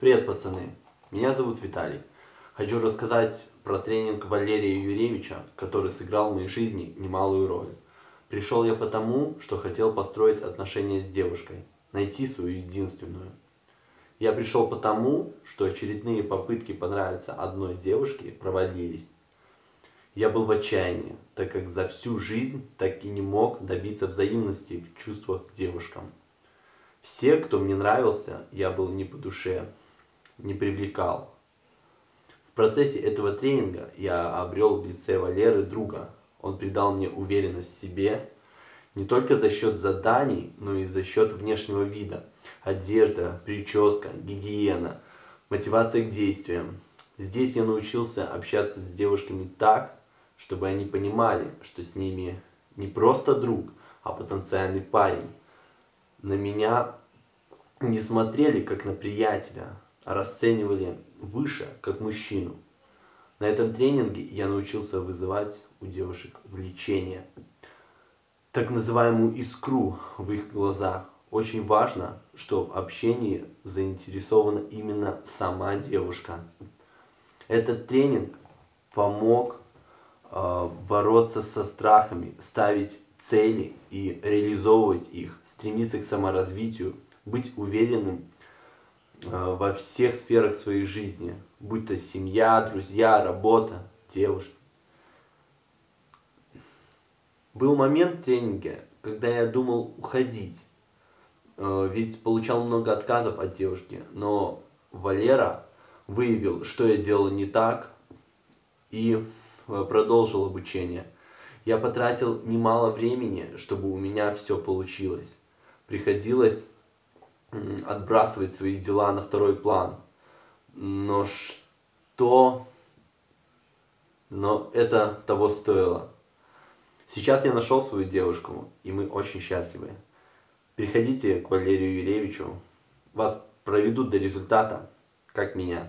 Привет, пацаны! Меня зовут Виталий. Хочу рассказать про тренинг Валерия Юрьевича, который сыграл в моей жизни немалую роль. Пришел я потому, что хотел построить отношения с девушкой, найти свою единственную. Я пришел потому, что очередные попытки понравиться одной девушке провалились. Я был в отчаянии, так как за всю жизнь так и не мог добиться взаимности в чувствах к девушкам. Все, кто мне нравился, я был не по душе, не привлекал. В процессе этого тренинга я обрел в лице Валеры друга. Он придал мне уверенность в себе, не только за счет заданий, но и за счет внешнего вида. Одежда, прическа, гигиена, мотивация к действиям. Здесь я научился общаться с девушками так, чтобы они понимали, что с ними не просто друг, а потенциальный парень. На меня не смотрели как на приятеля, расценивали выше, как мужчину. На этом тренинге я научился вызывать у девушек влечение, так называемую искру в их глазах. Очень важно, что в общении заинтересована именно сама девушка. Этот тренинг помог э, бороться со страхами, ставить цели и реализовывать их, стремиться к саморазвитию, быть уверенным во всех сферах своей жизни, будь то семья, друзья, работа, девушка. Был момент в тренинге, когда я думал уходить, э, ведь получал много отказов от девушки, но Валера выявил, что я делал не так и э, продолжил обучение. Я потратил немало времени, чтобы у меня все получилось. Приходилось отбрасывать свои дела на второй план. Но что... Но это того стоило. Сейчас я нашел свою девушку, и мы очень счастливы. Приходите к Валерию Юрьевичу, вас проведут до результата, как меня.